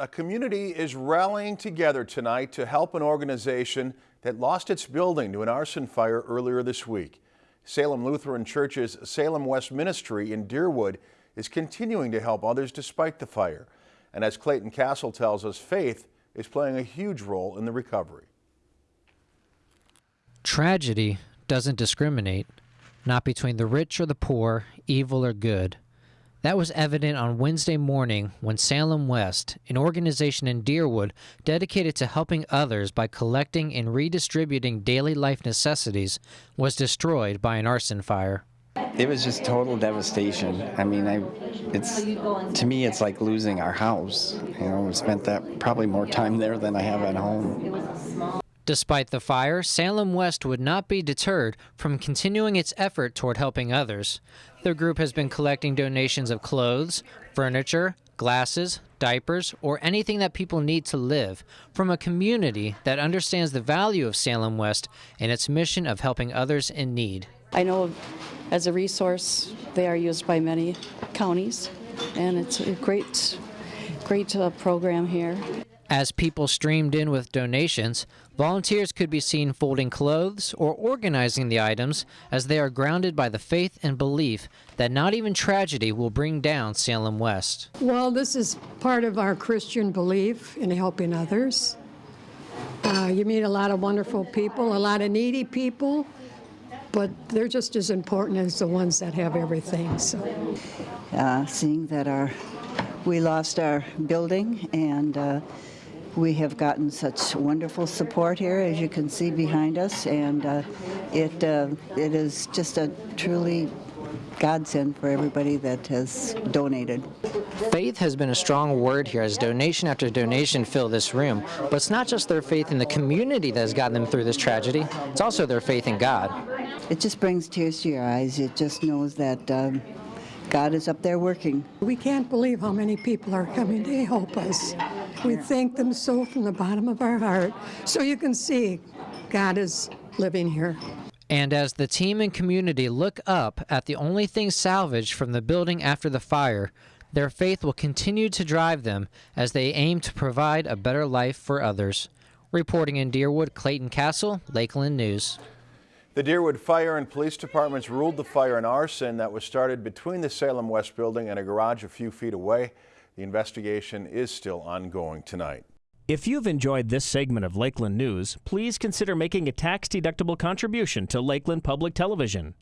A community is rallying together tonight to help an organization that lost its building to an arson fire earlier this week. Salem Lutheran Church's Salem West Ministry in Deerwood is continuing to help others despite the fire. And as Clayton Castle tells us, faith is playing a huge role in the recovery. Tragedy doesn't discriminate, not between the rich or the poor, evil or good. That was evident on Wednesday morning when Salem West, an organization in Deerwood dedicated to helping others by collecting and redistributing daily life necessities, was destroyed by an arson fire. It was just total devastation. I mean, I, it's to me, it's like losing our house. You know, we spent that probably more time there than I have at home. Despite the fire, Salem West would not be deterred from continuing its effort toward helping others. Their group has been collecting donations of clothes, furniture, glasses, diapers, or anything that people need to live from a community that understands the value of Salem West and its mission of helping others in need. I know as a resource they are used by many counties and it's a great great uh, program here. As people streamed in with donations, volunteers could be seen folding clothes or organizing the items as they are grounded by the faith and belief that not even tragedy will bring down Salem West. Well, this is part of our Christian belief in helping others. Uh, you meet a lot of wonderful people, a lot of needy people, but they're just as important as the ones that have everything. So, uh, seeing that our we lost our building and uh, we have gotten such wonderful support here, as you can see behind us, and uh, it uh, it is just a truly godsend for everybody that has donated. Faith has been a strong word here as donation after donation fill this room. But it's not just their faith in the community that has gotten them through this tragedy, it's also their faith in God. It just brings tears to your eyes. It just knows that um, God is up there working. We can't believe how many people are coming to help us. We thank them so from the bottom of our heart. So you can see God is living here. And as the team and community look up at the only thing salvaged from the building after the fire, their faith will continue to drive them as they aim to provide a better life for others. Reporting in Deerwood, Clayton Castle, Lakeland News. The Deerwood Fire and Police Departments ruled the fire an arson that was started between the Salem West building and a garage a few feet away. The investigation is still ongoing tonight. If you've enjoyed this segment of Lakeland News, please consider making a tax-deductible contribution to Lakeland Public Television.